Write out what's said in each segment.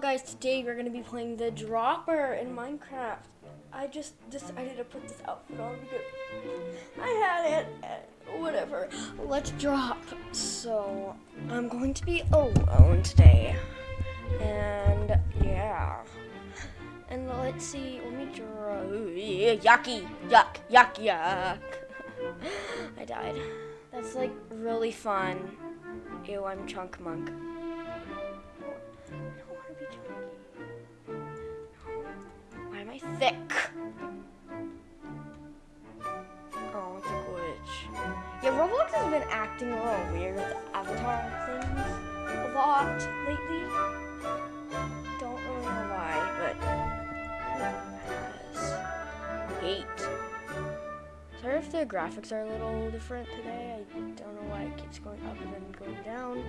guys, today we're gonna be playing the dropper in Minecraft. I just decided to put this outfit on because I had it, and whatever. Let's drop. So, I'm going to be alone today. And, yeah. And let's see, let me draw, yucky, yuck, yuck, yuck. I died. That's like really fun. Ew, I'm Chunk Monk. Thick? Oh, it's a glitch. Yeah, Roblox has been acting a little weird with the avatar things a lot lately. Don't really know why, but has. Hate. Sorry if the graphics are a little different today. I don't know why it keeps going up and then going down.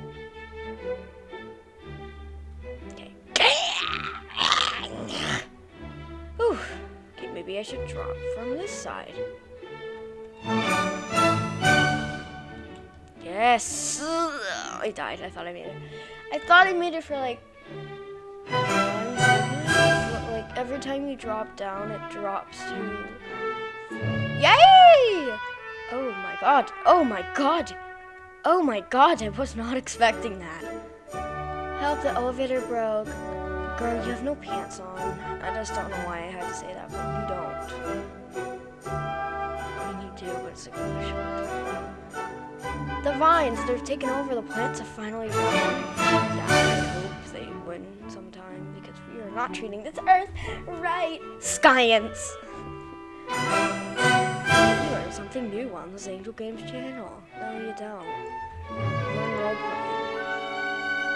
I should drop from this side. Yes! I died. I thought I made it. I thought I made it for like like every time you drop down, it drops to Yay! Oh my god. Oh my god. Oh my god, I was not expecting that. Help, the elevator broke. Girl, you have no pants on. I just don't know why I had to say that, but you don't. I mean, you do, but it's like oh, really short. The vines, they're taking over. The plants have finally won. Yeah, I hope they win sometime because we are not treating this earth right. Science! You learn something new on the Angel Games channel. No, you don't.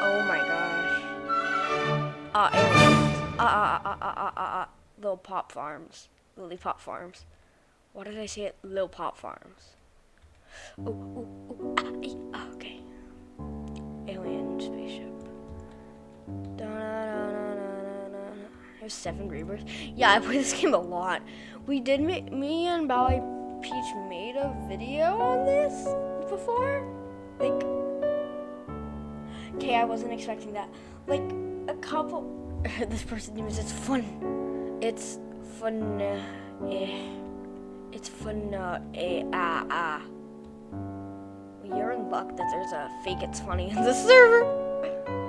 Oh my gosh. Uh. Uh, uh, uh, uh, uh, uh, uh, Little Pop Farms. Lily Pop Farms. Why did I say it? Lil Pop Farms. Ooh, ooh, ooh, ah, ee, ah, okay. Alien spaceship. Da-na-na-na-na-na. There's seven Grievers. Yeah, I play this game a lot. We did, ma- me and Bally Peach made a video on this before. Like, okay, I wasn't expecting that. Like, a couple. this person names it's fun. It's fun. Uh, eh. It's fun. Uh, eh, ah, ah. You're in luck that there's a fake it's funny in the server.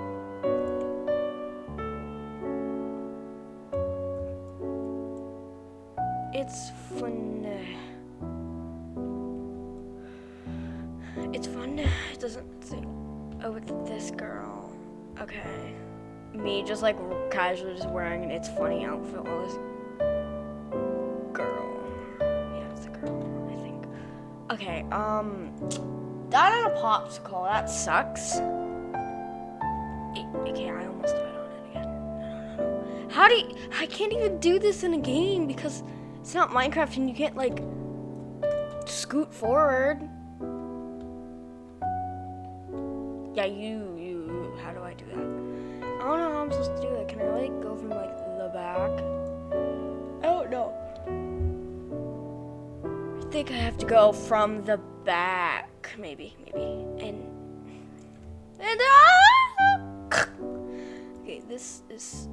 Just like casually just wearing an It's Funny outfit while this girl. Yeah, it's a girl, I think. Okay, um. That on a popsicle. That sucks. Okay, I almost died on it again. How do you, I can't even do this in a game because it's not Minecraft and you can't like scoot forward. Yeah, you, you, how do I do that? I don't know how I'm supposed to do that. Can I like go from like the back? I don't know. I think I have to go from the back, maybe, maybe, and and ah! okay, this is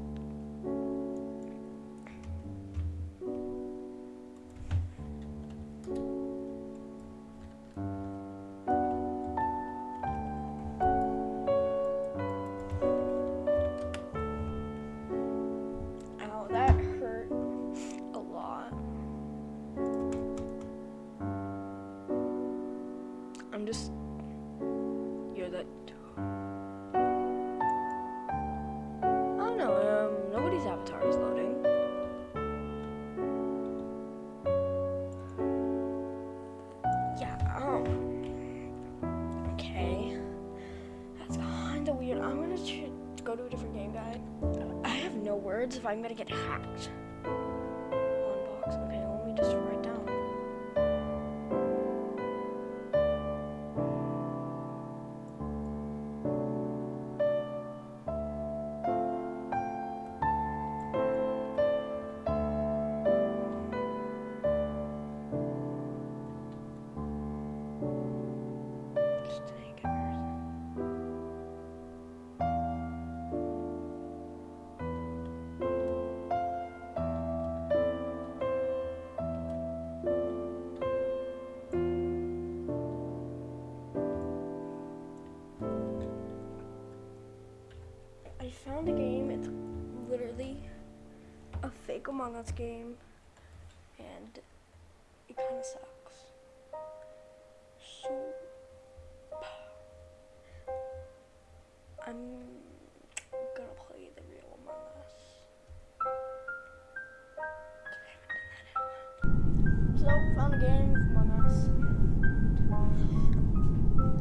I'm gonna go to a different game guide. I have no words if I'm gonna get hacked. Unbox. Okay, let me just Among Us game, and it kind of sucks. So I'm gonna play the real Among Us. So found a game Among Us.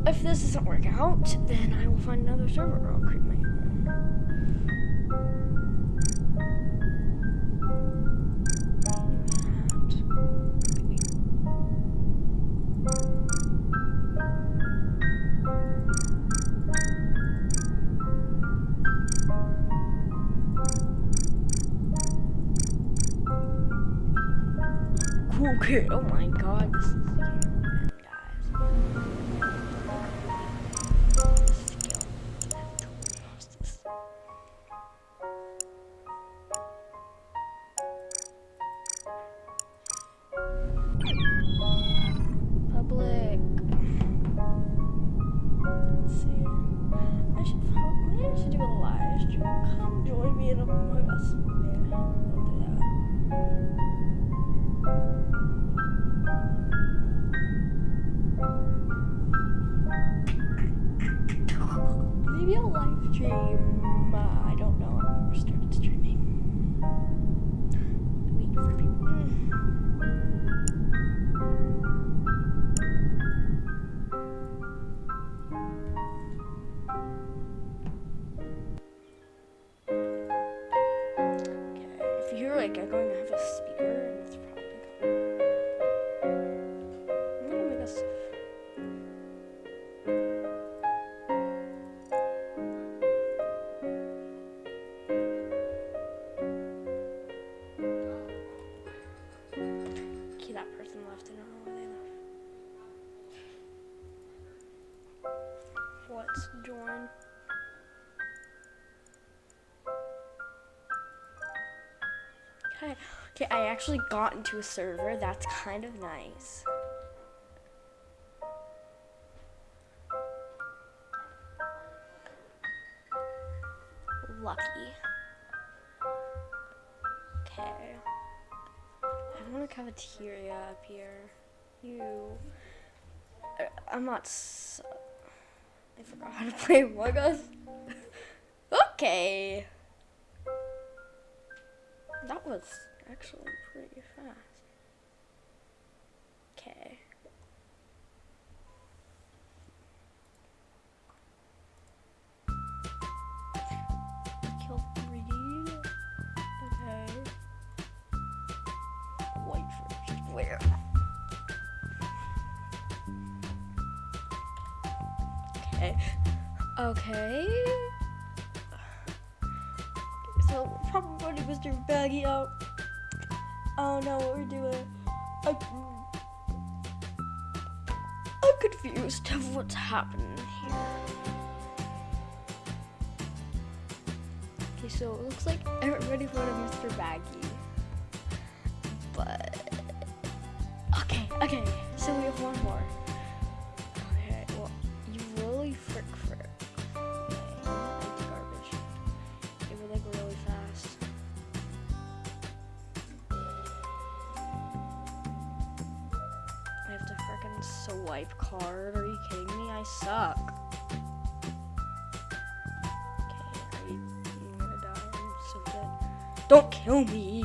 If this doesn't work out, then I will find another server. I'll create my Maybe I'll live stream. Uh, I don't know. I've started streaming. Wait for people. Okay, if you hear like echoing, Okay, I actually got into a server. That's kind of nice. Lucky. Okay. I want a cafeteria up here. You. I'm not. I forgot how to play Among Us. okay. That was actually pretty fast. Okay. Kill three. Okay. White first. Where? Okay. Okay. So probably Mr. Baggy out. I don't know what we're doing. I, I'm confused of what's happening here. Okay, so it looks like everybody voted Mr. Baggy. But okay, okay. So we have one more. Swipe card. Are you kidding me? I suck. Okay, gonna die? I'm so dead. Don't kill me.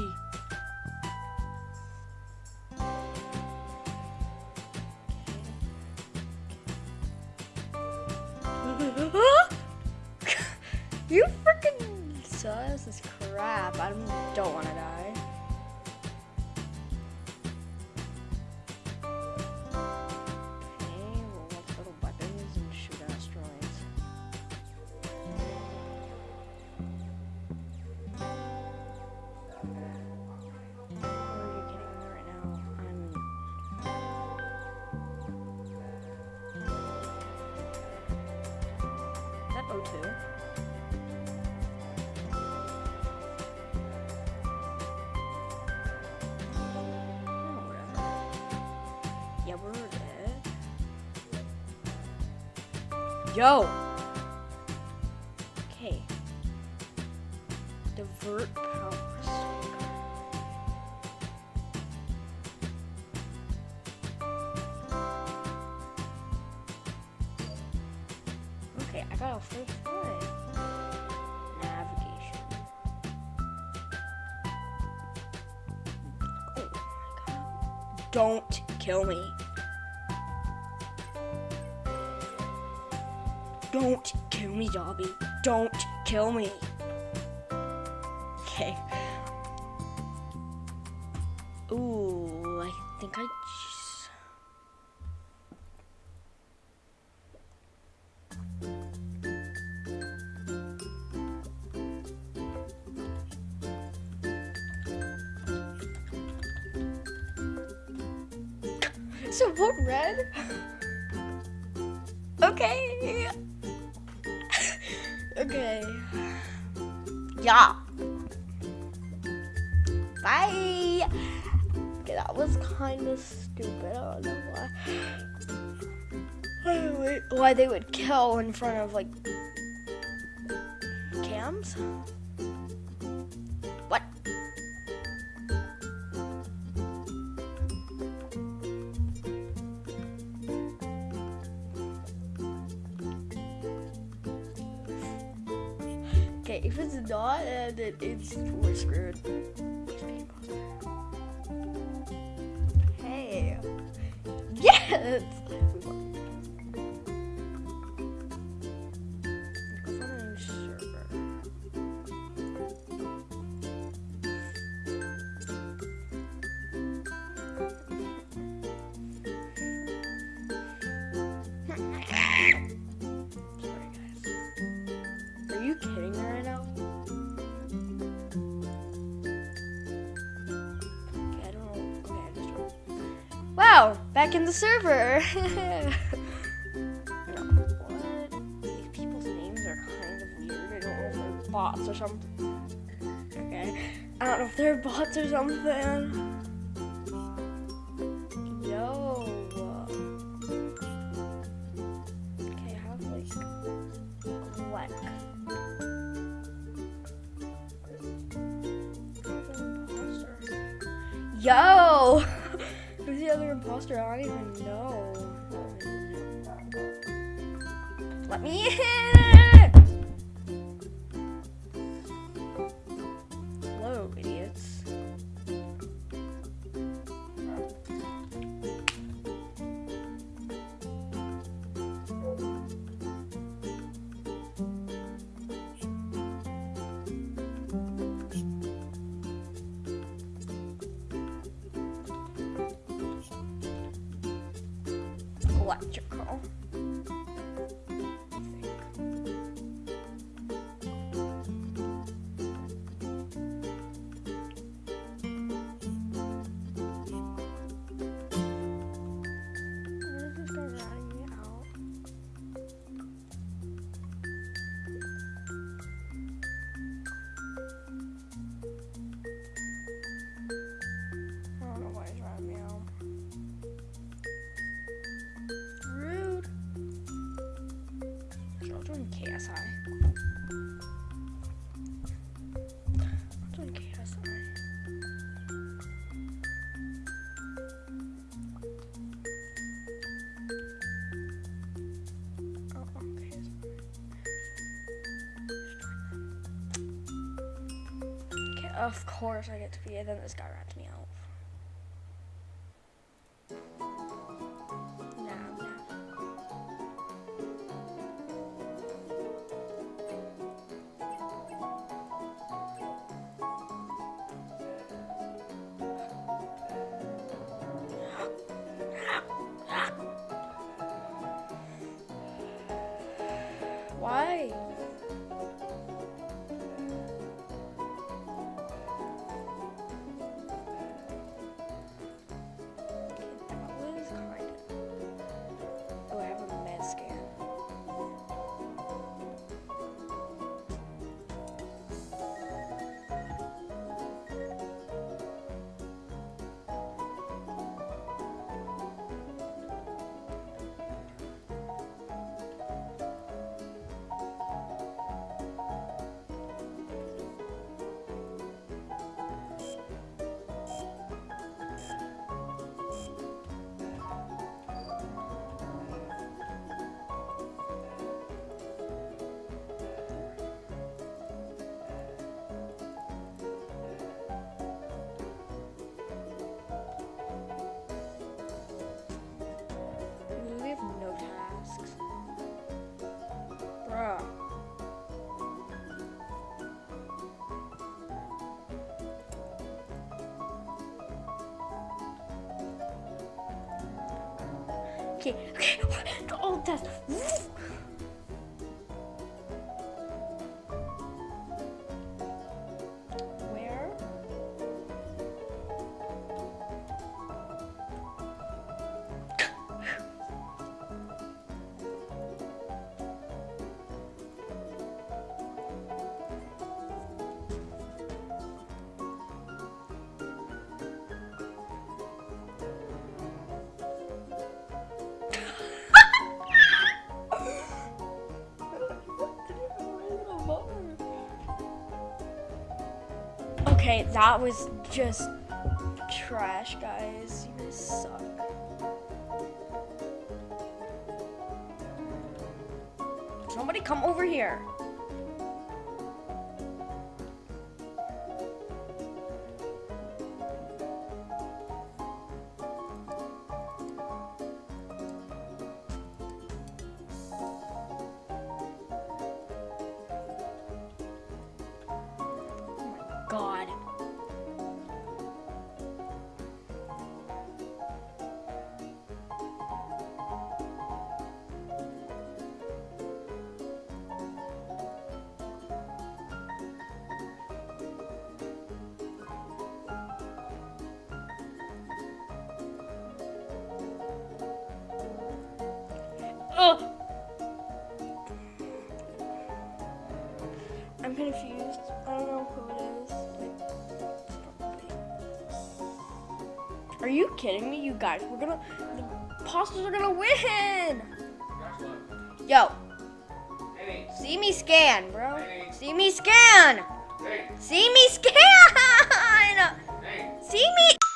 Yo! Okay. Divert power Okay, I got a free flight. Navigation. Oh my god. Don't kill me. Don't kill me, Dobby. Don't kill me. Okay. Ooh, I think I just... So what red? okay. Okay. Yeah. Bye. Okay, that was kind of stupid. I don't know why. Why- Why they would kill in front of like cams? We're screwed. Hey. Yes! In the server. Mm-hmm. What? These people's names are kind of weird. I don't know if they're bots or something. Okay, I don't know if they're bots or something. Electrical. Of course I get to be it. Then this guy rats me out. Okay, okay. The old test. Okay, that was just trash, guys. You guys suck. Somebody come over here. Oh God. You kidding me, you guys? We're gonna, the Apostles are gonna win. Yo, Hey, see me scan, bro. Hey. See me scan. hey, See me scan. See me.